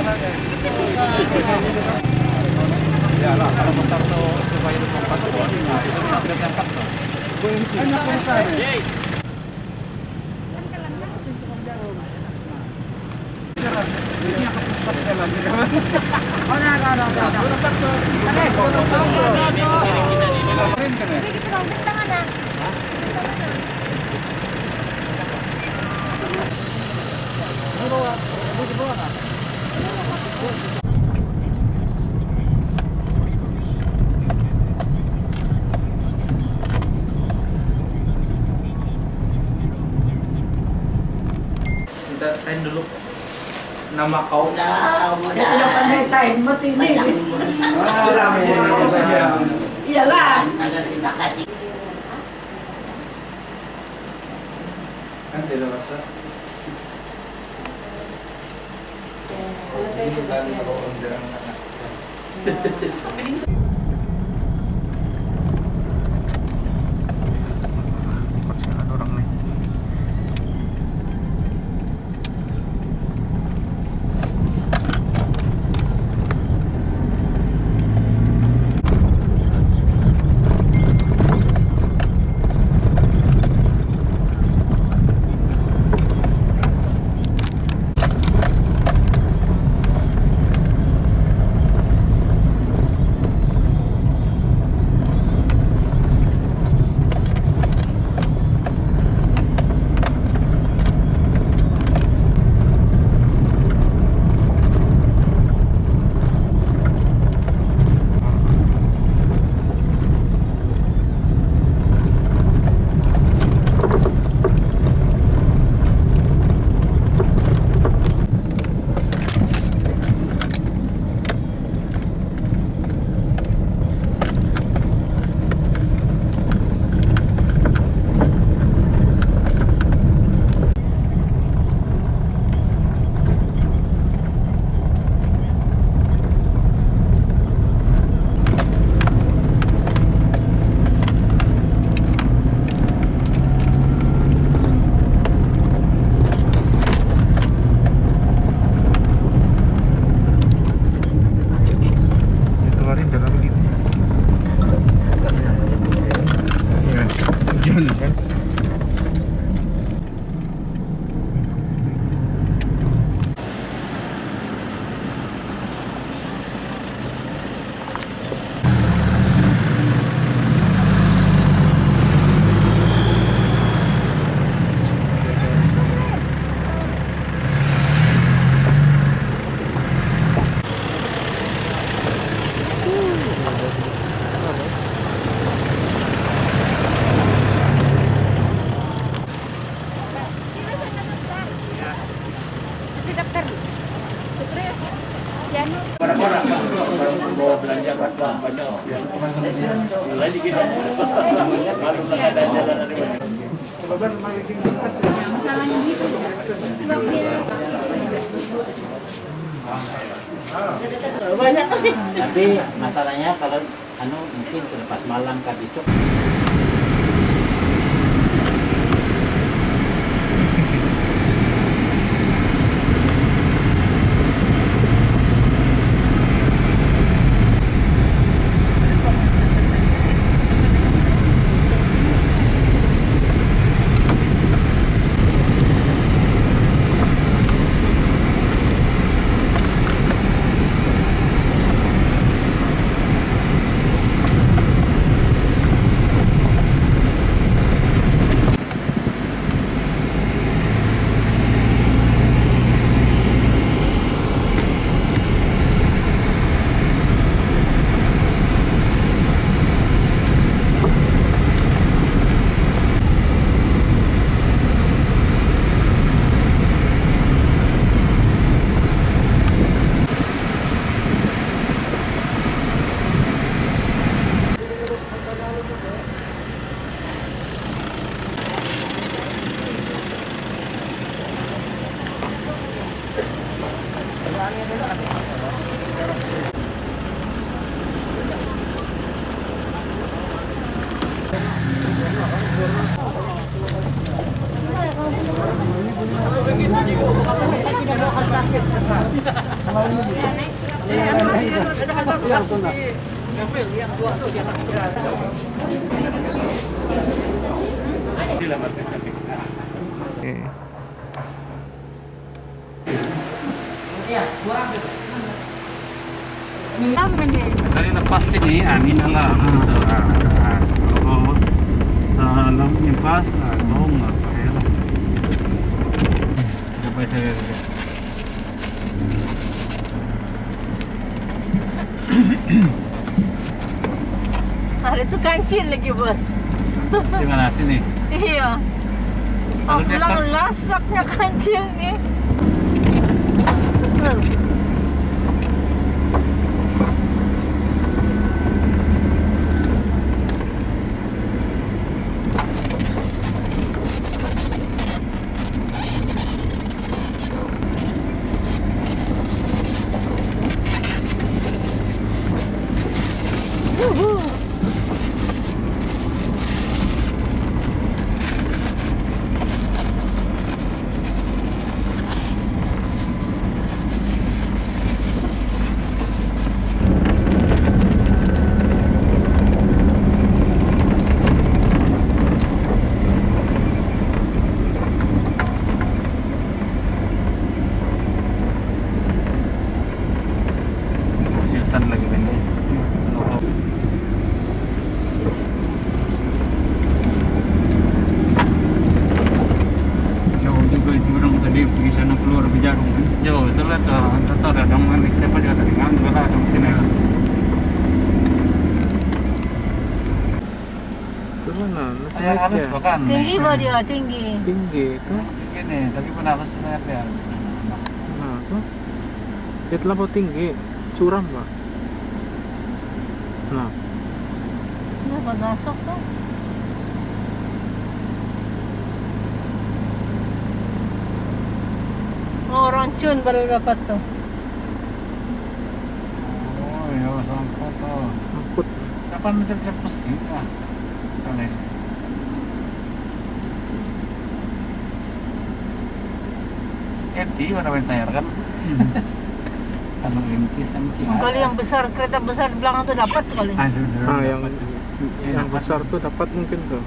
Ya lah, kalau besar tuh supaya itu empat tuh, nah itu update yang satu. Minta nama kau. Saya tidak pandai sign, mati ini. Kurang sih nama saja. Iyalah. Kan tidak kan kalau orang jarang ¿Listo? Oke. Tadi lepas sini, ah, ini lah. Gitu. Ah, ah. Kalau dalam ah, bohong lah. Pakai lah. Coba. Hari itu kancil lagi bos. Di mana sini? Iya. Aku bilang lasaknya kancil nih. Tuh. Sultan lagi ini. Oh. Jauh juga itu orang tadi pergi sana keluar berjarum kan. Jauh itu lah tuh. Entah tahu ada dong kan. Siapa juga tadi kan. Juga lah dong sini lah. Mana? Yang harus Naiknya. bahkan. Tinggi bah dia, tinggi. Tinggi itu. Gini, tapi pernah harus lihat ya. Nah, tuh. Itu lah tinggi. Curam, Pak. Nah, Ini apa masuk tuh? Oh, rancun baru dapat tuh. Oh, ya sangkut tuh. sangkut. Kapan mencari pesi? Ah, kali. Eti mana main tayar kan? Kalau inti sampai. Kali yang besar, kereta besar di belakang tuh dapat kali. Ah, yang Ya, yang besar tuh dapat mungkin tuh.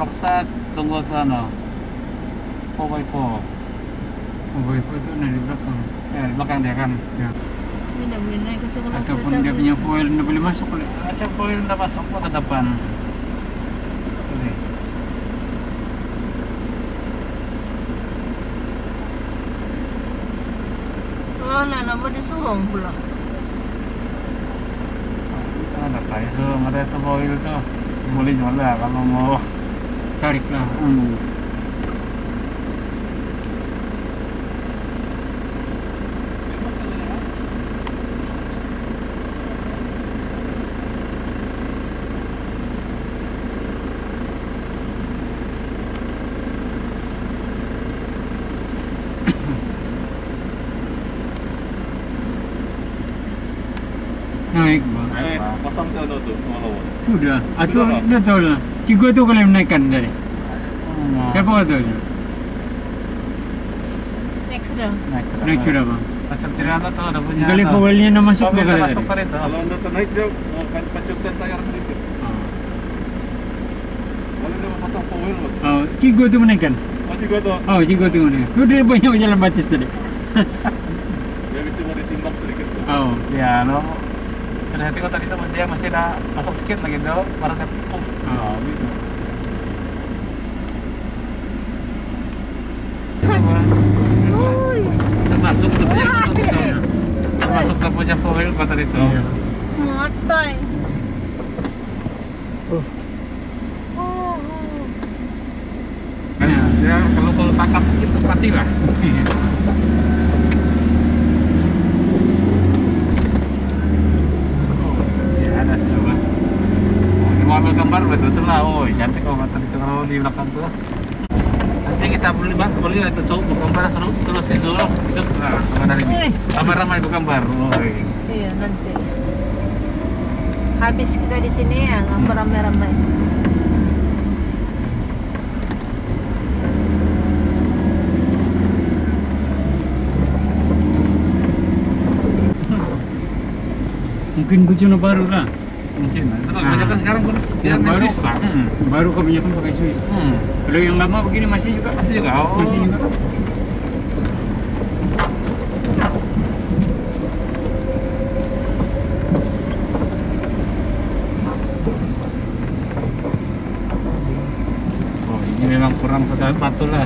Tunggu ano 4x4 Oh, itu ada di belakang. ya di belakang dia kan Ya. Ini dah boleh naik itu kalau Ataupun dia punya foil tidak boleh masuk aja foil udah masuk ke depan Ini. Oh, nah, nama disuruh pula. ada itu ada foil tuh boleh jual lah kalau mau Tarik lah. hmm. Naik bang. Naik, pangalawa. Sudah. Atau Sudah, Pak? dah tahu lah. Tiga tu kalau menaikkan tadi. Oh, Siapa kata tu? Next sudah. naik sudah. Naik sudah bang. macam tirana tuh ada punya Kali foilnya nak masuk ke dah kali masuk tadi. Kalau anda ternaik dia uh, kan pancutkan tayar sedikit. Ah. Kalau dia pasang four wheel, Pak. Oh, tiga tu menaikkan. Oh, juga tu. Oh, tiga tu menaikkan. Tu dia banyak jalan batis tadi. Dia mesti mau ditimbang sedikit tu. Oh. ya lo ternyata kok tadi tuh dia masih ada masuk sedikit lagi tuh baru dia puff Oh, gitu termasuk termasuk tuh punya foil kok tadi tuh Iya. matay. Oh. Oh, oh. ya, dia kalau kalau tangkap sedikit mati lah ya ada sih apa Ambil gambar betul betul lah oh cantik kok tadi tuh kalau di belakang tuh Yang kita beli bang, beli itu so, gambar seru terus itu loh. Itu nah, mana ini? Eh. Gambar ramai itu gambar. Oh, iya. Nanti. Habis kita di sini ya, nggak ramai-ramai. Mungkin kucing baru lah. Mungkin. Nah, Ah. kebanyakan sekarang pun Yang baru, Swiss bang. Hmm. baru kebanyakan pakai Swiss. Hmm. Kalau yang lama begini masih juga. Masih juga. Oh. Masih juga. Oh, ini memang kurang sekali batu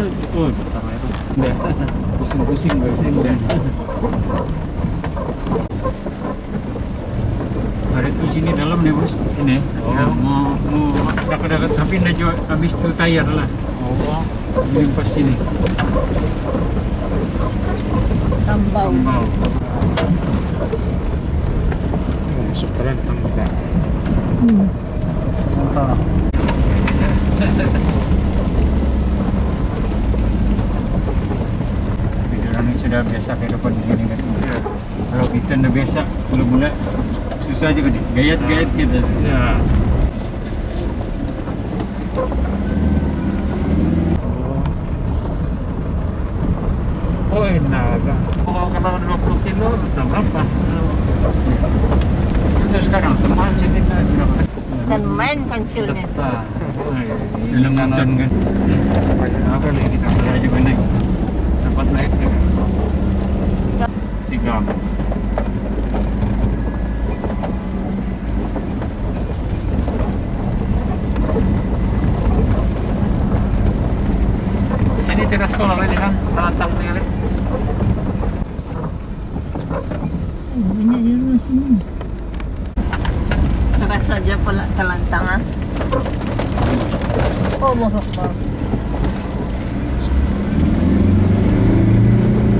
Oh, besar itu. Pusing-pusing pusing dah. Ada tu sini dalam nih bos. Ini. Oh. Ya, mau mau dekat-dekat tapi dah jual habis tu tayar lah. Oh. Ini pas sini. Tambau. Kembau. masuk keren tangga. Hmm. Entah. Ni sudah biasa kehidupan begini kan. Kalau kita dah biasa mula-mula susah juga. Gayat-gayat kita. Ya. Oh, enak. Kalau kata 20 kilo, sudah berapa? Kita sekarang teman kita sudah Kan main kancilnya itu. Dalam hutan kan. Apa nih kita Saya juga naik. Dapat naik juga. Sigam. Sini teras sekolah ini kan, menantang tinggal. Banyak di rumah sini. Terasa aja pula telantangan. Allah Akbar.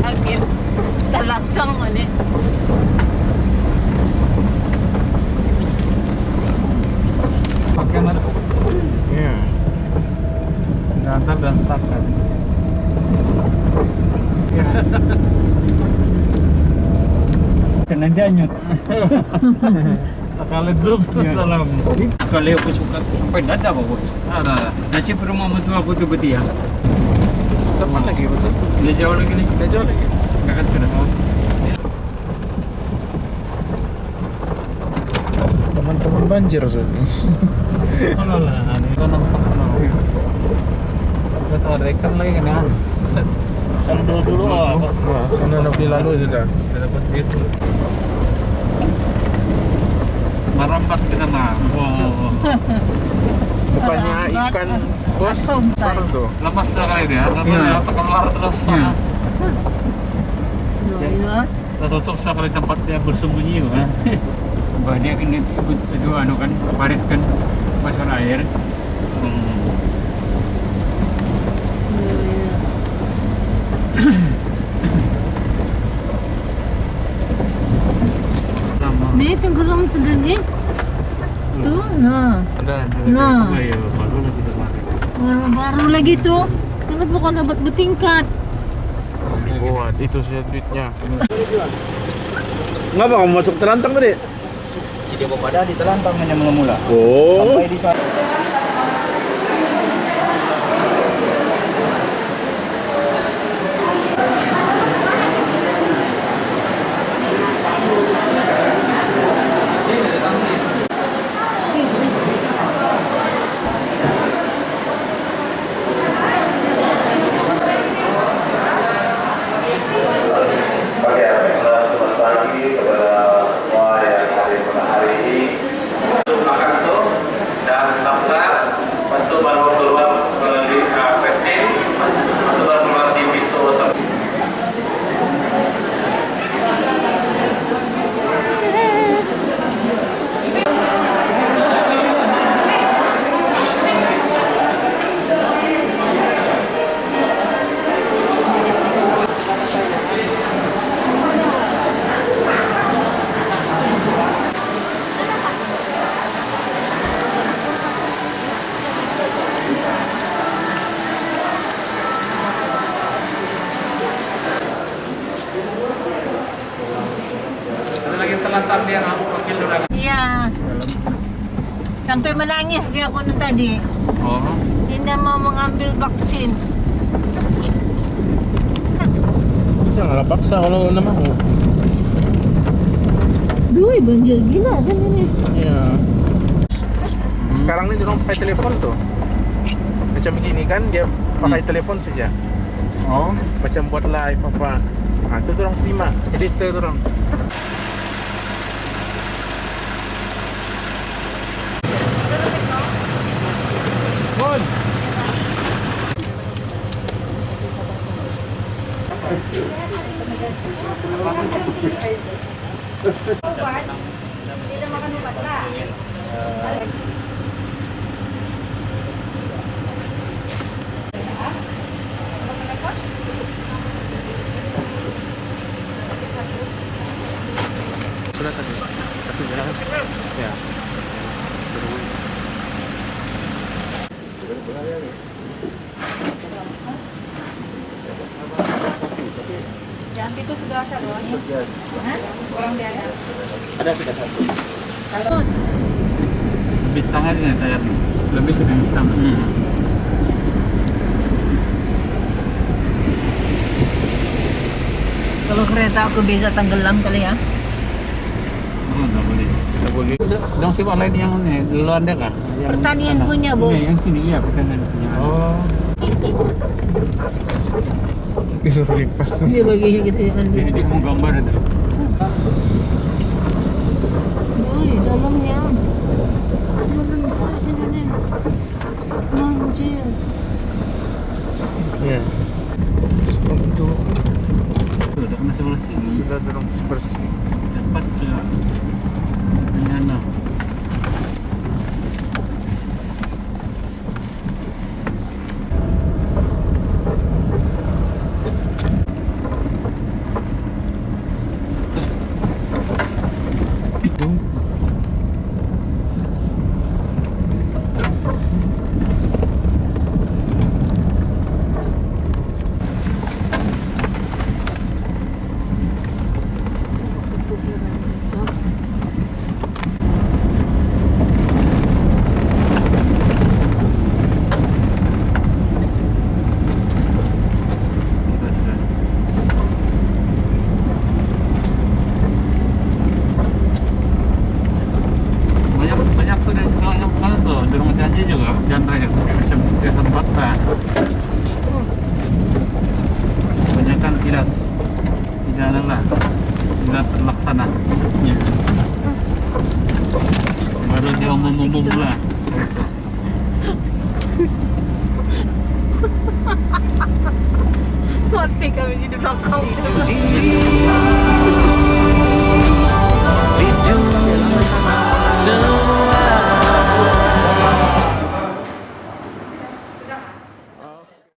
Angin terlancang ini. Pakai mana? Iya. Gantar dan sakat. Kena danyut. Sekali zoom Ya. dalam. Kalau aku suka sampai dada bos. Ada. Nasi rumah mertua aku tu betul ya. Teman lagi betul. Dia jauh lagi ni. Dia jauh lagi. Kakak sudah Teman-teman banjir so. Kalau lah, ini kan nampak kalau. Kita ikan lagi kan ya. Dulu dulu oh, Wah, sana Nabi lalu sudah. Sudah dapat duit. merambat ke sana. Oh, Bukannya ikan bos besar tuh. lemas sekali dia. Iya. dia keluar terus. Iya. Iya. Tertutup sekali tempat dia bersembunyi kan. Bah dia kan ikut itu anu kan parit kan pasar air. Hmm. Sama. Ni tenggelam segini. Tuh, nah. Ada. Nah, iya, baru lagi baru-baru lagi tuh. Kenapa kau dapat bertingkat? Buat itu saja duitnya. Ngapa kamu masuk terantang tadi? Si Dewa pada di telantang hanya mula-mula. Oh. Sampai di sana. Oke, baiklah, selamat pagi kepada semua yang hadir pada hari ini. Untuk makan tuh dan daftar, lepas itu baru keluar melalui uh, vaksin, lepas itu baru keluar di pintu sem- Ada lagi telantar dia ngaku wakil udah. Iya. Menangis dia aku nu tadi. Oh. Dia mau mengambil vaksin. Janganlah paksa kalau anda mau. Duh, banjir gila sana ni. Iya. Sekarang ini orang pakai telepon tuh. Macam begini kan dia pakai telepon saja. Oh. Macam buat live apa. Ah itu orang terima. Editor orang. Bon. Sudah tadi. Satu jelas. Ya. Jangan itu sudah ada bawahnya. Hah? Kurang dia ada. Ada sudah satu. Ini saya. Lebih sudah setengah. Hmm. Kalau kereta aku bisa tenggelam kali ya. Oh, nggak boleh. Tidak boleh. Dong sih lain yang ini duluan deh kan. Yang Pertanian punya, Bos. Ini yang sini iya pertanian punya. Oh. Disuruh lipas tuh. Dia bagi gitu ya kan. Dia mau gambar itu. Wih, dalamnya. Anjir. Seperti itu Tuh, udah masih bersih. sudah dorong bersih. Cepat ya. Nyana. ini juga genre Jason Butler kebanyakan kilat. Tidak lah. Kilat terlaksana. Baru dia umum-umum lah. Mati kami di dokong